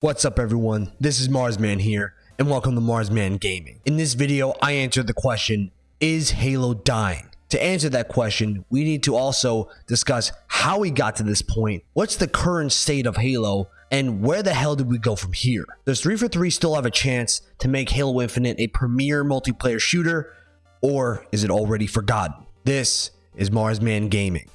What's up everyone, this is Marsman here, and welcome to Marsman Gaming. In this video, I answered the question, is Halo dying? To answer that question, we need to also discuss how we got to this point, what's the current state of Halo, and where the hell did we go from here? Does 343 still have a chance to make Halo Infinite a premier multiplayer shooter, or is it already forgotten? This is Marsman Gaming.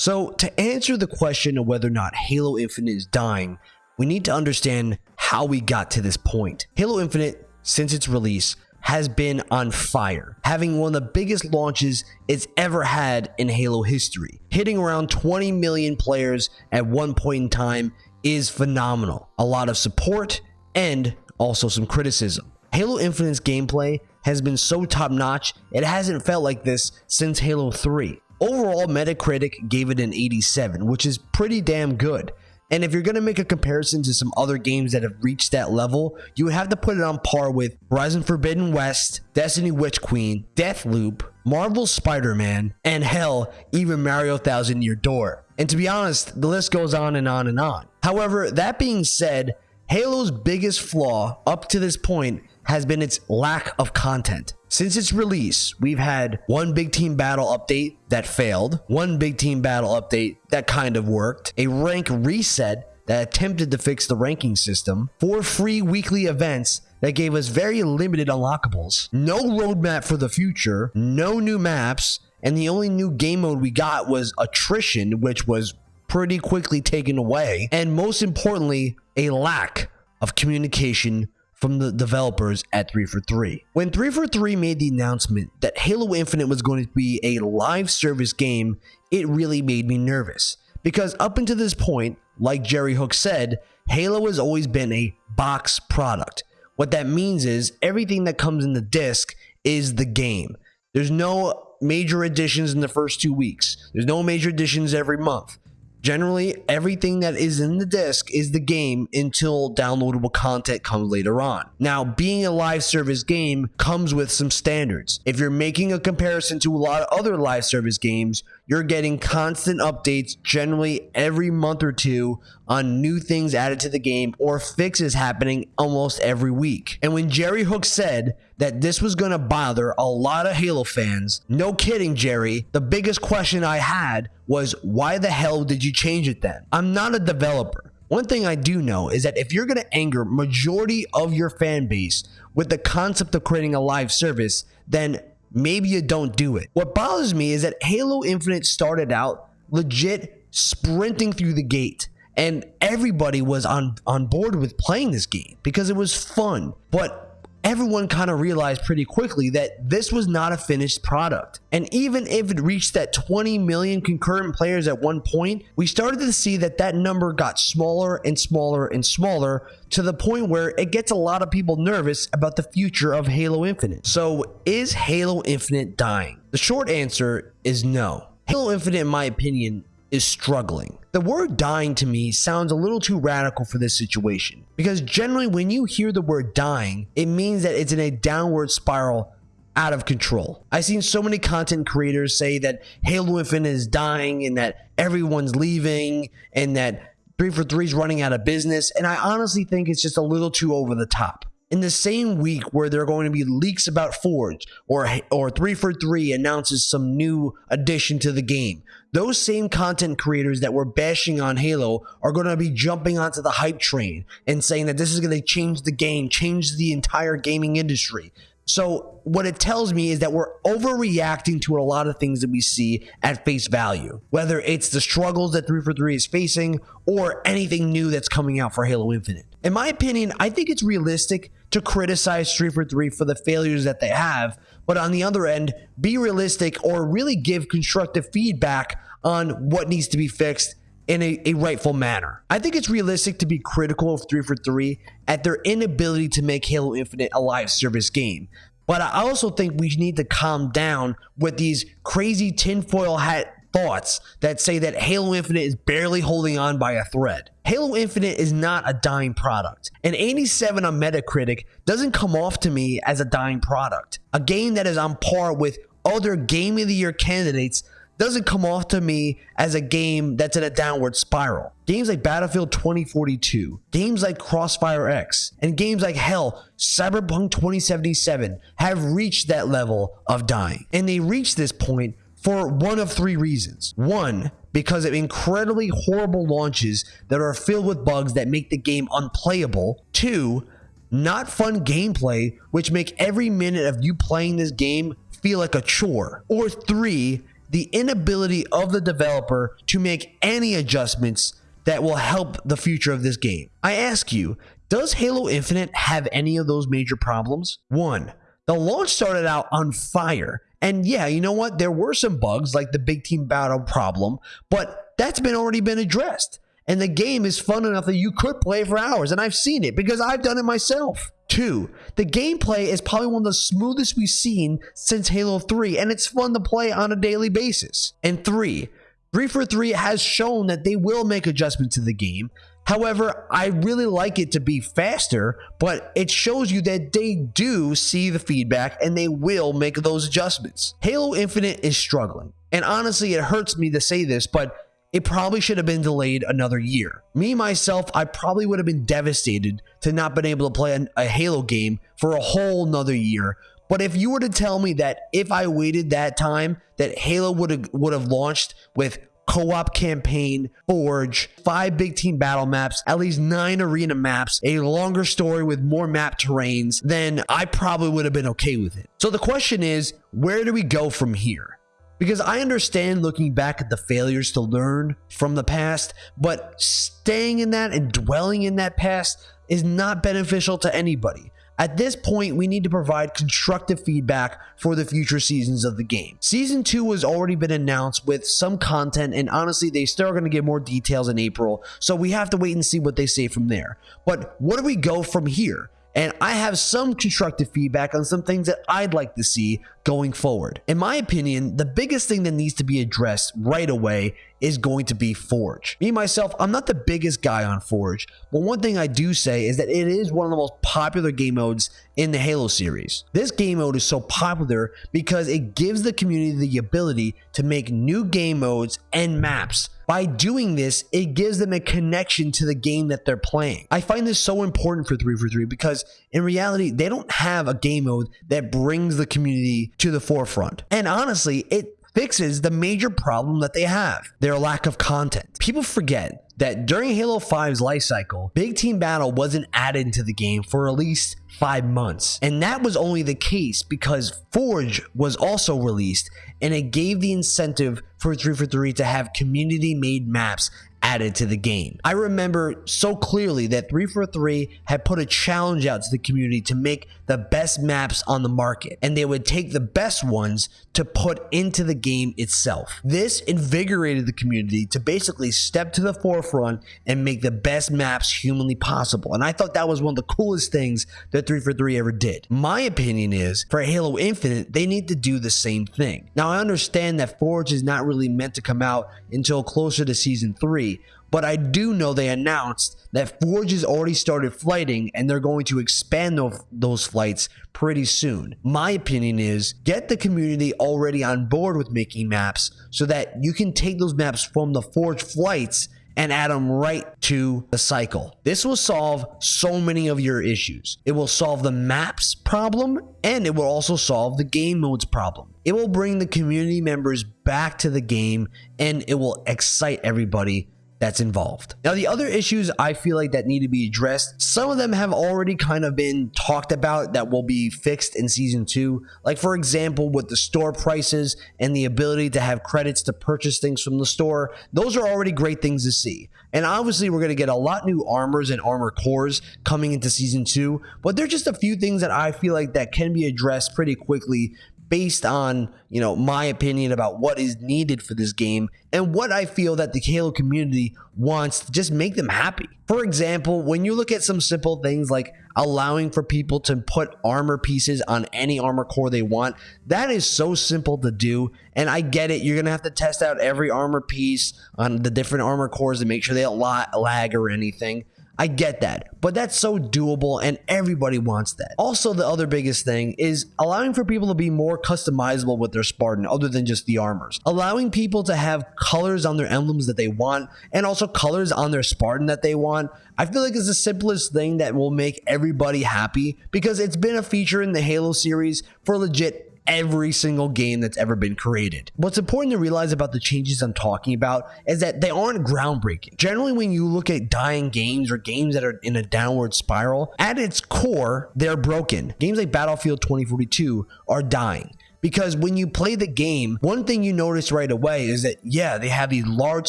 So, to answer the question of whether or not Halo Infinite is dying, we need to understand how we got to this point. Halo Infinite, since its release, has been on fire, having one of the biggest launches it's ever had in Halo history. Hitting around 20 million players at one point in time is phenomenal. A lot of support and also some criticism. Halo Infinite's gameplay has been so top notch, it hasn't felt like this since Halo 3. Overall, Metacritic gave it an 87, which is pretty damn good. And if you're going to make a comparison to some other games that have reached that level, you would have to put it on par with Horizon Forbidden West, Destiny Witch Queen, Deathloop, Marvel Spider-Man, and hell, even Mario Thousand Year Door. And to be honest, the list goes on and on and on. However, that being said, Halo's biggest flaw up to this point has been its lack of content. Since its release, we've had one big team battle update that failed, one big team battle update that kind of worked, a rank reset that attempted to fix the ranking system, four free weekly events that gave us very limited unlockables, no roadmap for the future, no new maps, and the only new game mode we got was attrition, which was pretty quickly taken away, and most importantly, a lack of communication from the developers at 343. When 343 made the announcement that Halo Infinite was going to be a live service game, it really made me nervous. Because up until this point, like Jerry Hook said, Halo has always been a box product. What that means is everything that comes in the disc is the game. There's no major additions in the first two weeks. There's no major additions every month. Generally, everything that is in the disc is the game until downloadable content comes later on. Now, being a live service game comes with some standards. If you're making a comparison to a lot of other live service games, you're getting constant updates generally every month or two on new things added to the game or fixes happening almost every week. And when Jerry Hook said that this was going to bother a lot of Halo fans, no kidding, Jerry, the biggest question I had was why the hell did you change it then? I'm not a developer. One thing I do know is that if you're going to anger majority of your fan base with the concept of creating a live service, then maybe you don't do it. What bothers me is that Halo Infinite started out legit sprinting through the gate and everybody was on on board with playing this game because it was fun. But everyone kind of realized pretty quickly that this was not a finished product. And even if it reached that 20 million concurrent players at one point, we started to see that that number got smaller and smaller and smaller to the point where it gets a lot of people nervous about the future of Halo Infinite. So is Halo Infinite dying? The short answer is no. Halo Infinite, in my opinion, is struggling. The word dying to me sounds a little too radical for this situation because generally when you hear the word dying, it means that it's in a downward spiral out of control. I've seen so many content creators say that Halo Infinite is dying and that everyone's leaving and that 343 is running out of business and I honestly think it's just a little too over the top in the same week where there are going to be leaks about Forge or or 343 announces some new addition to the game. Those same content creators that were bashing on Halo are going to be jumping onto the hype train and saying that this is going to change the game, change the entire gaming industry. So what it tells me is that we're overreacting to a lot of things that we see at face value, whether it's the struggles that 343 is facing or anything new that's coming out for Halo Infinite. In my opinion, I think it's realistic to criticize 343 for three for the failures that they have, but on the other end, be realistic or really give constructive feedback on what needs to be fixed in a, a, rightful manner. I think it's realistic to be critical of 343 at their inability to make Halo Infinite a live service game. But I also think we need to calm down with these crazy tinfoil hat thoughts that say that Halo Infinite is barely holding on by a thread. Halo Infinite is not a dying product. An 87 on Metacritic doesn't come off to me as a dying product. A game that is on par with other Game of the Year candidates doesn't come off to me as a game that's in a downward spiral. Games like Battlefield 2042, games like Crossfire X, and games like hell, Cyberpunk 2077 have reached that level of dying. And they reached this point for one of three reasons. One, because of incredibly horrible launches that are filled with bugs that make the game unplayable. Two, not fun gameplay, which make every minute of you playing this game feel like a chore. Or three, the inability of the developer to make any adjustments that will help the future of this game. I ask you, does Halo Infinite have any of those major problems? One, the launch started out on fire. And yeah, you know what? There were some bugs like the big team battle problem, but that's been already been addressed. And the game is fun enough that you could play for hours. And I've seen it because I've done it myself. Two, the gameplay is probably one of the smoothest we've seen since Halo 3, and it's fun to play on a daily basis. And three, 343 has shown that they will make adjustments to the game. However, I really like it to be faster, but it shows you that they do see the feedback and they will make those adjustments. Halo Infinite is struggling. And honestly, it hurts me to say this, but it probably should have been delayed another year. Me, myself, I probably would have been devastated to not been able to play a, a Halo game for a whole nother year. But if you were to tell me that if I waited that time, that Halo would have would have launched with co-op campaign, Forge, five big team battle maps, at least nine arena maps, a longer story with more map terrains, then I probably would have been okay with it. So the question is, where do we go from here? Because I understand looking back at the failures to learn from the past, but staying in that and dwelling in that past is not beneficial to anybody. At this point, we need to provide constructive feedback for the future seasons of the game. Season 2 has already been announced with some content, and honestly, they still are going to get more details in April, so we have to wait and see what they say from there. But where do we go from here? And I have some constructive feedback on some things that I'd like to see going forward. In my opinion, the biggest thing that needs to be addressed right away is going to be Forge. Me, myself, I'm not the biggest guy on Forge, but one thing I do say is that it is one of the most popular game modes in the Halo series. This game mode is so popular because it gives the community the ability to make new game modes and maps by doing this, it gives them a connection to the game that they're playing. I find this so important for 343 because in reality, they don't have a game mode that brings the community to the forefront. And honestly, it fixes the major problem that they have their lack of content. People forget that during Halo 5's life cycle, Big Team Battle wasn't added into the game for at least five months. And that was only the case because Forge was also released and it gave the incentive for 343 to have community made maps added to the game. I remember so clearly that 343 had put a challenge out to the community to make the best maps on the market, and they would take the best ones to put into the game itself. This invigorated the community to basically step to the forefront and make the best maps humanly possible. And I thought that was one of the coolest things that 343 ever did. My opinion is for Halo Infinite, they need to do the same thing. Now, I understand that Forge is not really meant to come out until closer to season 3, but I do know they announced that Forge has already started flighting and they're going to expand those flights pretty soon. My opinion is get the community already on board with making maps so that you can take those maps from the Forge flights and add them right to the cycle. This will solve so many of your issues. It will solve the maps problem and it will also solve the game modes problem. It will bring the community members back to the game and it will excite everybody that's involved. Now, the other issues I feel like that need to be addressed, some of them have already kind of been talked about that will be fixed in season two. Like, for example, with the store prices and the ability to have credits to purchase things from the store, those are already great things to see. And obviously, we're going to get a lot new armors and armor cores coming into season two, but there's just a few things that I feel like that can be addressed pretty quickly based on, you know, my opinion about what is needed for this game and what I feel that the Halo community wants to just make them happy. For example, when you look at some simple things like allowing for people to put armor pieces on any armor core they want, that is so simple to do. And I get it. You're to have to test out every armor piece on the different armor cores to make sure they don't lag or anything. I get that, but that's so doable and everybody wants that. Also, the other biggest thing is allowing for people to be more customizable with their Spartan other than just the armors. Allowing people to have colors on their emblems that they want and also colors on their Spartan that they want. I feel like it's the simplest thing that will make everybody happy because it's been a feature in the Halo series for legit every single game that's ever been created. What's important to realize about the changes I'm talking about is that they aren't groundbreaking. Generally, when you look at dying games or games that are in a downward spiral, at its core, they're broken. Games like Battlefield 2042 are dying. Because when you play the game, one thing you notice right away is that, yeah, they have these large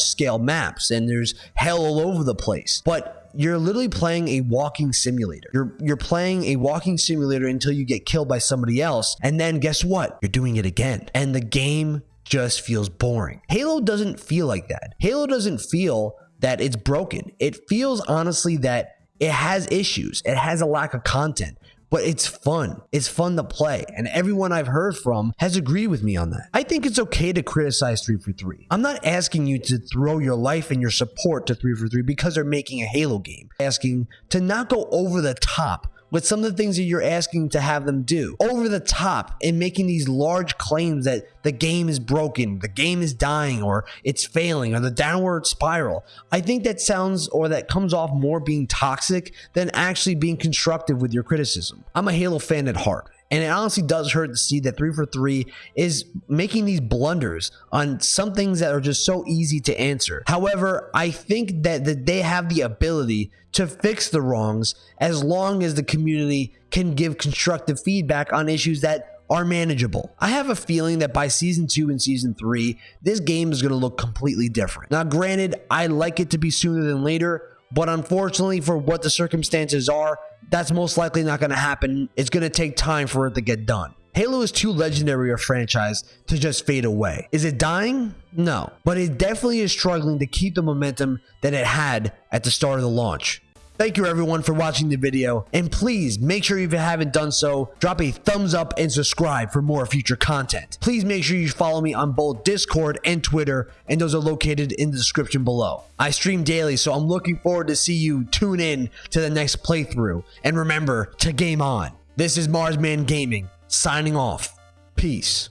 scale maps and there's hell all over the place. But you're literally playing a walking simulator. You're you're playing a walking simulator until you get killed by somebody else, and then guess what? You're doing it again. And the game just feels boring. Halo doesn't feel like that. Halo doesn't feel that it's broken. It feels honestly that it has issues. It has a lack of content but it's fun. It's fun to play. And everyone I've heard from has agreed with me on that. I think it's okay to criticize 343. I'm not asking you to throw your life and your support to 343 because they're making a Halo game. I'm asking to not go over the top with some of the things that you're asking to have them do over the top and making these large claims that the game is broken, the game is dying, or it's failing, or the downward spiral. I think that sounds or that comes off more being toxic than actually being constructive with your criticism. I'm a Halo fan at heart. And it honestly does hurt to see that 343 is making these blunders on some things that are just so easy to answer. However, I think that, that they have the ability to fix the wrongs as long as the community can give constructive feedback on issues that are manageable. I have a feeling that by season two and season three, this game is going to look completely different. Now, granted, I like it to be sooner than later, but unfortunately, for what the circumstances are, that's most likely not going to happen. It's going to take time for it to get done. Halo is too legendary a franchise to just fade away. Is it dying? No, but it definitely is struggling to keep the momentum that it had at the start of the launch. Thank you everyone for watching the video and please make sure if you haven't done so, drop a thumbs up and subscribe for more future content. Please make sure you follow me on both Discord and Twitter and those are located in the description below. I stream daily so I'm looking forward to see you tune in to the next playthrough and remember to game on. This is Marsman Gaming signing off. Peace.